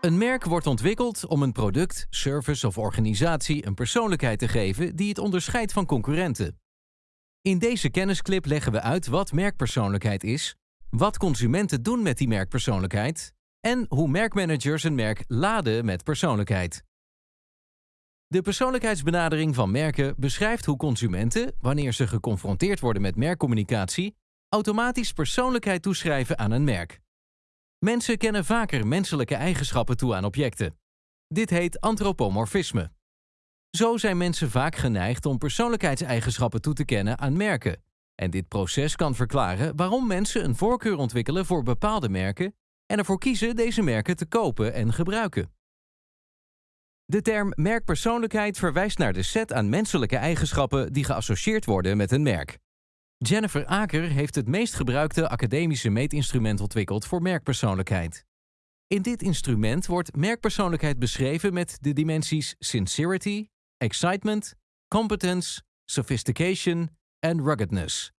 Een merk wordt ontwikkeld om een product, service of organisatie een persoonlijkheid te geven die het onderscheidt van concurrenten. In deze kennisclip leggen we uit wat merkpersoonlijkheid is, wat consumenten doen met die merkpersoonlijkheid en hoe merkmanagers een merk laden met persoonlijkheid. De persoonlijkheidsbenadering van merken beschrijft hoe consumenten, wanneer ze geconfronteerd worden met merkcommunicatie, automatisch persoonlijkheid toeschrijven aan een merk. Mensen kennen vaker menselijke eigenschappen toe aan objecten. Dit heet antropomorfisme. Zo zijn mensen vaak geneigd om persoonlijkheidseigenschappen toe te kennen aan merken. En dit proces kan verklaren waarom mensen een voorkeur ontwikkelen voor bepaalde merken en ervoor kiezen deze merken te kopen en gebruiken. De term merkpersoonlijkheid verwijst naar de set aan menselijke eigenschappen die geassocieerd worden met een merk. Jennifer Aker heeft het meest gebruikte academische meetinstrument ontwikkeld voor merkpersoonlijkheid. In dit instrument wordt merkpersoonlijkheid beschreven met de dimensies sincerity, excitement, competence, sophistication en ruggedness.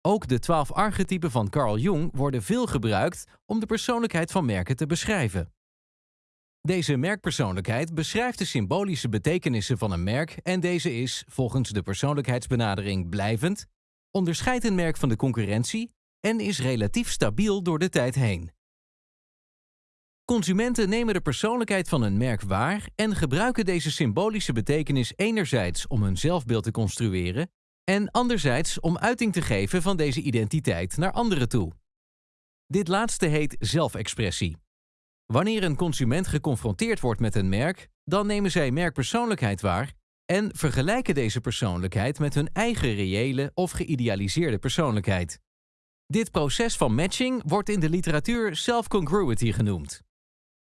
Ook de twaalf archetypen van Carl Jung worden veel gebruikt om de persoonlijkheid van merken te beschrijven. Deze merkpersoonlijkheid beschrijft de symbolische betekenissen van een merk en deze is, volgens de persoonlijkheidsbenadering, blijvend, onderscheidt een merk van de concurrentie en is relatief stabiel door de tijd heen. Consumenten nemen de persoonlijkheid van een merk waar en gebruiken deze symbolische betekenis enerzijds om hun zelfbeeld te construeren en anderzijds om uiting te geven van deze identiteit naar anderen toe. Dit laatste heet zelfexpressie. Wanneer een consument geconfronteerd wordt met een merk, dan nemen zij merkpersoonlijkheid waar en vergelijken deze persoonlijkheid met hun eigen reële of geïdealiseerde persoonlijkheid. Dit proces van matching wordt in de literatuur self-congruity genoemd.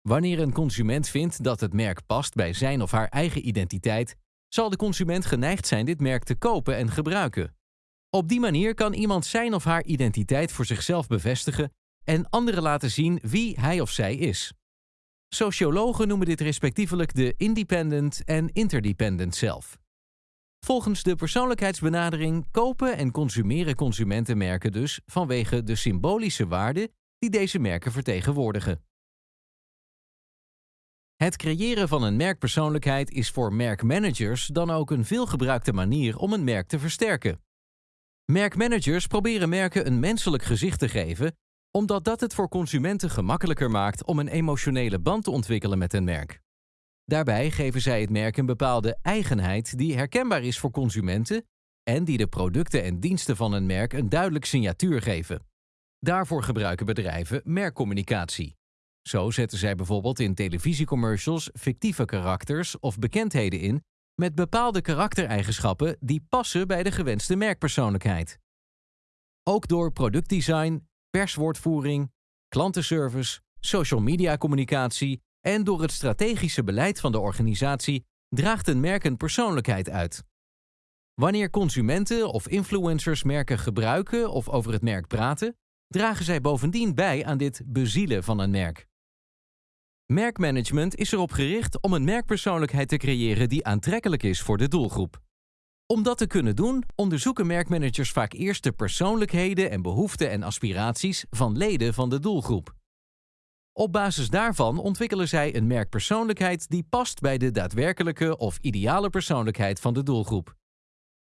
Wanneer een consument vindt dat het merk past bij zijn of haar eigen identiteit, zal de consument geneigd zijn dit merk te kopen en gebruiken. Op die manier kan iemand zijn of haar identiteit voor zichzelf bevestigen en anderen laten zien wie hij of zij is. Sociologen noemen dit respectievelijk de independent en interdependent self. Volgens de persoonlijkheidsbenadering kopen en consumeren consumentenmerken dus vanwege de symbolische waarde die deze merken vertegenwoordigen. Het creëren van een merkpersoonlijkheid is voor merkmanagers dan ook een veelgebruikte manier om een merk te versterken. Merkmanagers proberen merken een menselijk gezicht te geven omdat dat het voor consumenten gemakkelijker maakt om een emotionele band te ontwikkelen met een merk. Daarbij geven zij het merk een bepaalde eigenheid die herkenbaar is voor consumenten en die de producten en diensten van een merk een duidelijk signatuur geven. Daarvoor gebruiken bedrijven merkcommunicatie. Zo zetten zij bijvoorbeeld in televisiecommercials fictieve karakters of bekendheden in met bepaalde karaktereigenschappen die passen bij de gewenste merkpersoonlijkheid. Ook door productdesign, perswoordvoering, klantenservice, social media communicatie en door het strategische beleid van de organisatie draagt een merk een persoonlijkheid uit. Wanneer consumenten of influencers merken gebruiken of over het merk praten, dragen zij bovendien bij aan dit bezielen van een merk. Merkmanagement is erop gericht om een merkpersoonlijkheid te creëren die aantrekkelijk is voor de doelgroep. Om dat te kunnen doen, onderzoeken merkmanagers vaak eerst de persoonlijkheden en behoeften en aspiraties van leden van de doelgroep. Op basis daarvan ontwikkelen zij een merkpersoonlijkheid die past bij de daadwerkelijke of ideale persoonlijkheid van de doelgroep.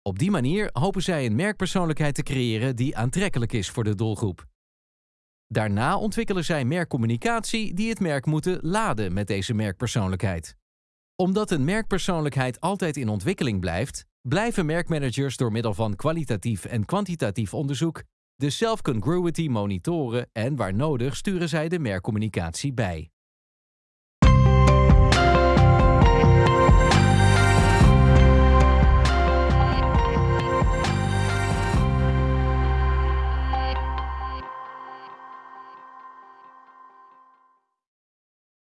Op die manier hopen zij een merkpersoonlijkheid te creëren die aantrekkelijk is voor de doelgroep. Daarna ontwikkelen zij merkcommunicatie die het merk moeten laden met deze merkpersoonlijkheid. Omdat een merkpersoonlijkheid altijd in ontwikkeling blijft, blijven merkmanagers door middel van kwalitatief en kwantitatief onderzoek de self-congruity monitoren en waar nodig sturen zij de merkcommunicatie bij.